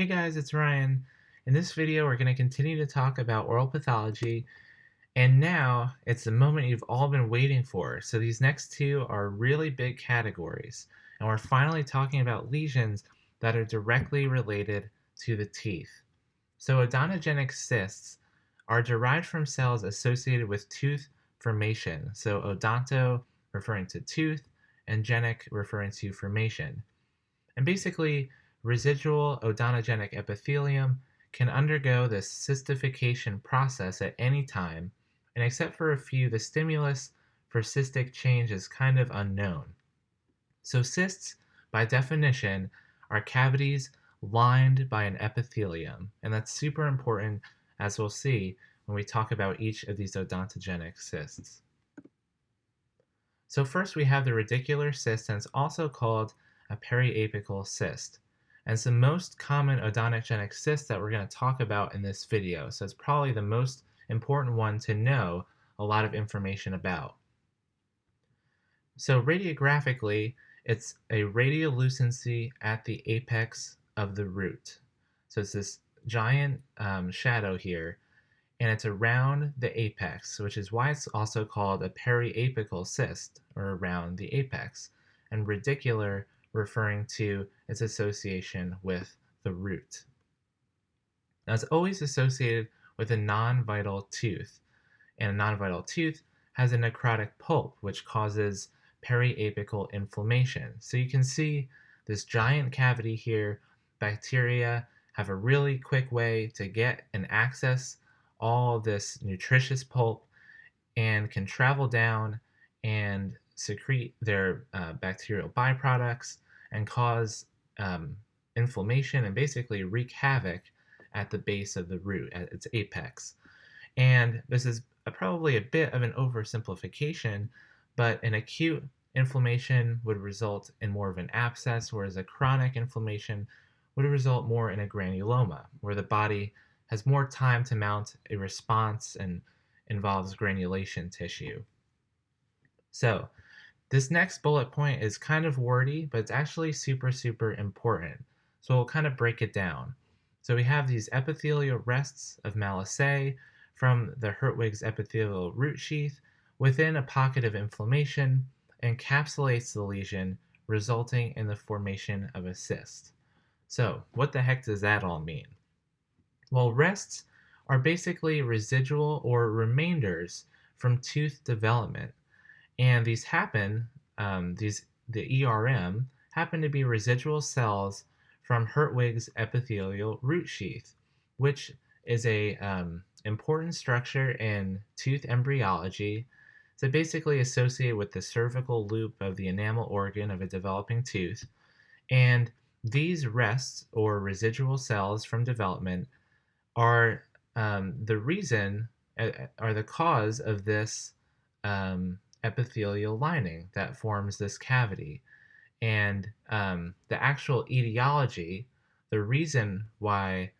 Hey guys, it's Ryan. In this video, we're going to continue to talk about oral pathology, and now it's the moment you've all been waiting for. So these next two are really big categories, and we're finally talking about lesions that are directly related to the teeth. So odontogenic cysts are derived from cells associated with tooth formation. So odonto referring to tooth, and genic referring to formation. And basically, residual odontogenic epithelium can undergo the cystification process at any time, and except for a few, the stimulus for cystic change is kind of unknown. So cysts, by definition, are cavities lined by an epithelium, and that's super important as we'll see when we talk about each of these odontogenic cysts. So first we have the radicular cyst, and it's also called a periapical cyst. And the most common odontogenic cyst that we're going to talk about in this video. So it's probably the most important one to know a lot of information about. So radiographically, it's a radiolucency at the apex of the root. So it's this giant um, shadow here, and it's around the apex, which is why it's also called a periapical cyst, or around the apex, and radicular referring to its association with the root. Now it's always associated with a non-vital tooth, and a non-vital tooth has a necrotic pulp, which causes periapical inflammation. So you can see this giant cavity here, bacteria have a really quick way to get and access all this nutritious pulp and can travel down and secrete their uh, bacterial byproducts and cause um, inflammation and basically wreak havoc at the base of the root, at its apex. And this is a, probably a bit of an oversimplification, but an acute inflammation would result in more of an abscess, whereas a chronic inflammation would result more in a granuloma, where the body has more time to mount a response and involves granulation tissue. So this next bullet point is kind of wordy, but it's actually super, super important. So we'll kind of break it down. So we have these epithelial rests of Malassez from the Hertwig's epithelial root sheath within a pocket of inflammation encapsulates the lesion, resulting in the formation of a cyst. So what the heck does that all mean? Well, rests are basically residual or remainders from tooth development and these happen, um, these the ERM, happen to be residual cells from Hertwig's epithelial root sheath, which is a um, important structure in tooth embryology. So basically associated with the cervical loop of the enamel organ of a developing tooth. And these rests or residual cells from development are um, the reason, uh, are the cause of this um, epithelial lining that forms this cavity. And um, the actual etiology, the reason why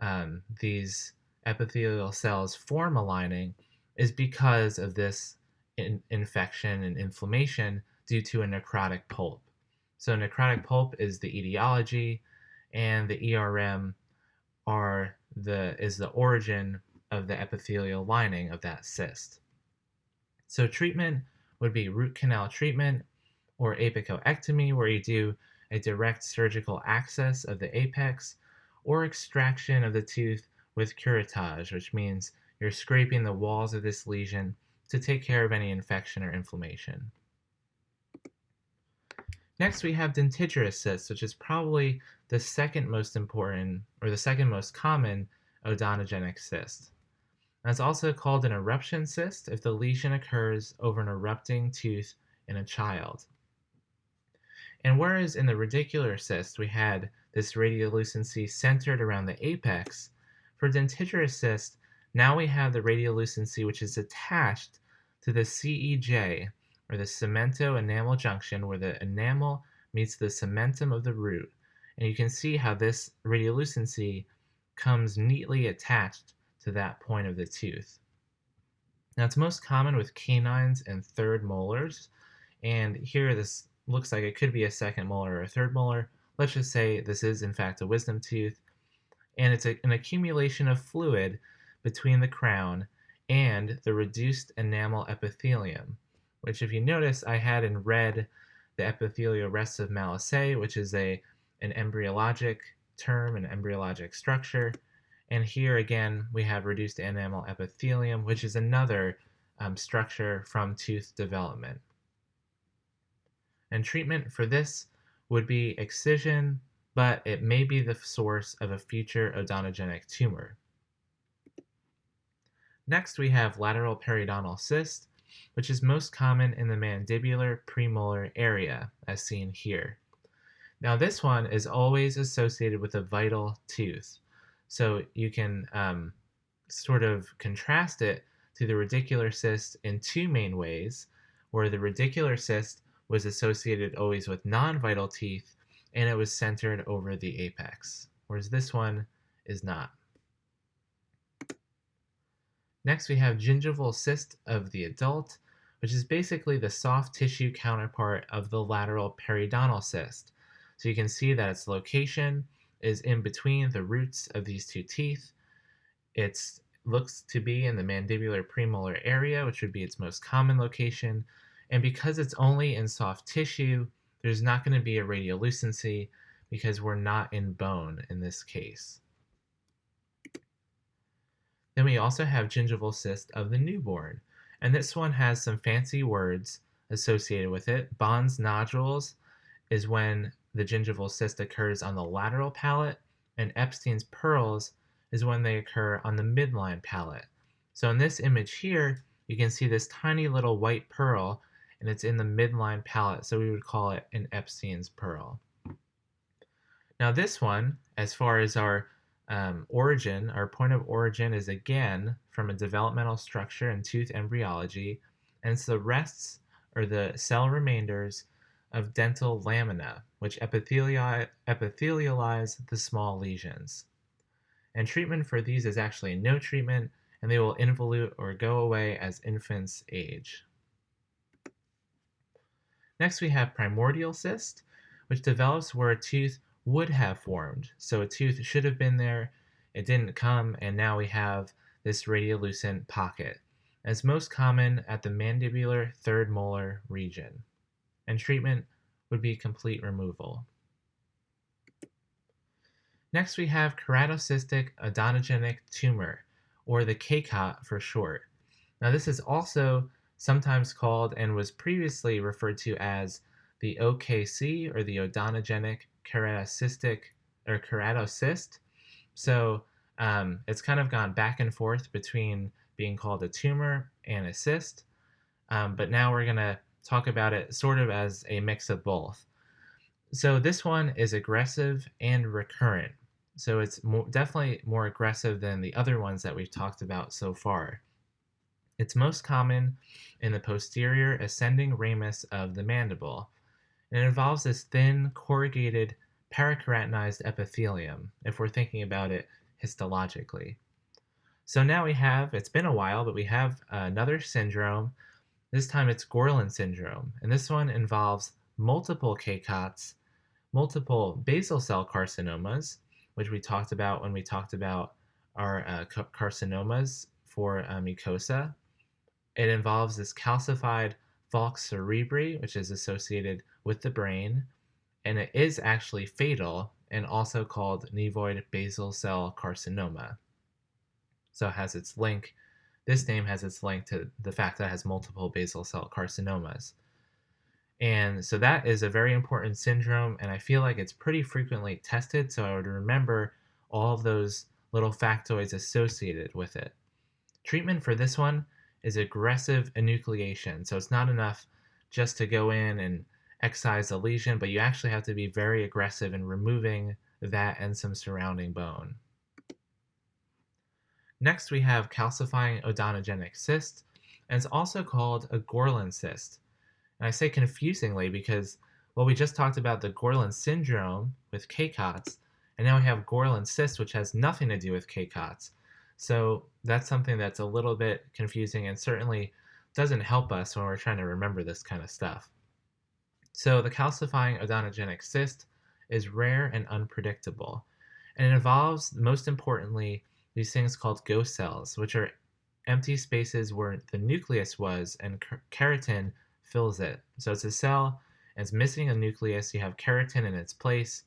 um, these epithelial cells form a lining is because of this in infection and inflammation due to a necrotic pulp. So necrotic pulp is the etiology and the ERM are the is the origin of the epithelial lining of that cyst. So treatment would be root canal treatment or apicoectomy, where you do a direct surgical access of the apex, or extraction of the tooth with curettage, which means you're scraping the walls of this lesion to take care of any infection or inflammation. Next, we have dentigerous cysts, which is probably the second most important, or the second most common odontogenic cyst. It's also called an eruption cyst if the lesion occurs over an erupting tooth in a child. And whereas in the radicular cyst we had this radiolucency centered around the apex, for dentigerous cyst, now we have the radiolucency which is attached to the CEJ, or the cemento-enamel junction, where the enamel meets the cementum of the root. And you can see how this radiolucency comes neatly attached to that point of the tooth. Now it's most common with canines and third molars, and here this looks like it could be a second molar or a third molar. Let's just say this is in fact a wisdom tooth, and it's a, an accumulation of fluid between the crown and the reduced enamel epithelium, which if you notice, I had in red the epithelial rests of Malassez, which is a an embryologic term, an embryologic structure. And here again, we have reduced enamel epithelium, which is another um, structure from tooth development. And treatment for this would be excision, but it may be the source of a future odontogenic tumor. Next, we have lateral periodontal cyst, which is most common in the mandibular premolar area, as seen here. Now, this one is always associated with a vital tooth. So you can um, sort of contrast it to the radicular cyst in two main ways, where the radicular cyst was associated always with non-vital teeth and it was centered over the apex, whereas this one is not. Next, we have gingival cyst of the adult, which is basically the soft tissue counterpart of the lateral periodontal cyst. So you can see that its location is in between the roots of these two teeth. It looks to be in the mandibular premolar area, which would be its most common location. And because it's only in soft tissue, there's not going to be a radiolucency because we're not in bone in this case. Then we also have gingival cyst of the newborn. And this one has some fancy words associated with it. Bohn's nodules is when the gingival cyst occurs on the lateral palate, and Epstein's pearls is when they occur on the midline palate. So in this image here, you can see this tiny little white pearl, and it's in the midline palate, so we would call it an Epstein's pearl. Now this one, as far as our um, origin, our point of origin is again from a developmental structure in tooth embryology, and it's the rests or the cell remainders of dental lamina, which epithelialize the small lesions. And treatment for these is actually no treatment, and they will involute or go away as infants age. Next, we have primordial cyst, which develops where a tooth would have formed. So a tooth should have been there, it didn't come, and now we have this radiolucent pocket. It's most common at the mandibular third molar region, and treatment would be complete removal. Next, we have keratocystic odontogenic tumor, or the KCOT for short. Now, this is also sometimes called and was previously referred to as the OKC, or the odontogenic keratocystic or keratocyst. So um, it's kind of gone back and forth between being called a tumor and a cyst. Um, but now we're going to talk about it sort of as a mix of both. So this one is aggressive and recurrent. So it's more, definitely more aggressive than the other ones that we've talked about so far. It's most common in the posterior ascending ramus of the mandible, and it involves this thin, corrugated, parakeratinized epithelium, if we're thinking about it histologically. So now we have, it's been a while, but we have another syndrome. This time it's Gorlin syndrome, and this one involves multiple KCOTs, multiple basal cell carcinomas, which we talked about when we talked about our uh, carcinomas for uh, mucosa. It involves this calcified falx cerebri, which is associated with the brain, and it is actually fatal and also called nevoid basal cell carcinoma. So it has its link, this name has its link to the fact that it has multiple basal cell carcinomas. And so that is a very important syndrome, and I feel like it's pretty frequently tested, so I would remember all of those little factoids associated with it. Treatment for this one is aggressive enucleation, so it's not enough just to go in and excise the lesion, but you actually have to be very aggressive in removing that and some surrounding bone. Next, we have calcifying odontogenic cyst, and it's also called a Gorlin cyst. And I say confusingly because, well, we just talked about the Gorlin syndrome with KCOTS, and now we have Gorlin cyst, which has nothing to do with KCOTS. So that's something that's a little bit confusing and certainly doesn't help us when we're trying to remember this kind of stuff. So the calcifying odontogenic cyst is rare and unpredictable. And it involves, most importantly, these things called ghost cells, which are empty spaces where the nucleus was and keratin fills it. So it's a cell and it's missing a nucleus. You have keratin in its place,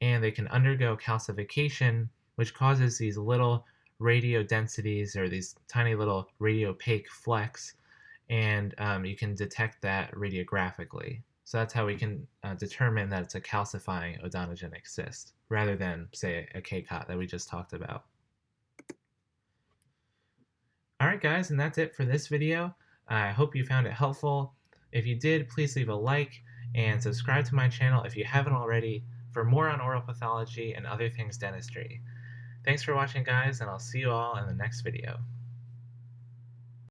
and they can undergo calcification, which causes these little radio densities or these tiny little radiopaque flecks, and um, you can detect that radiographically. So that's how we can uh, determine that it's a calcifying odontogenic cyst rather than, say, a KCOT that we just talked about. Alright guys, and that's it for this video. I hope you found it helpful. If you did, please leave a like and subscribe to my channel if you haven't already for more on oral pathology and other things dentistry. Thanks for watching guys, and I'll see you all in the next video.